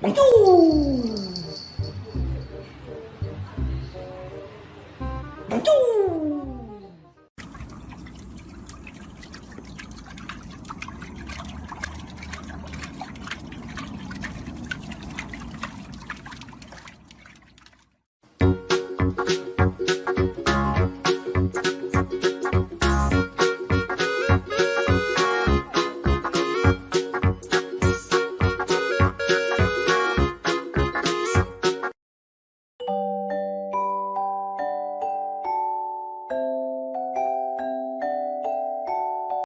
망뚱 망뚱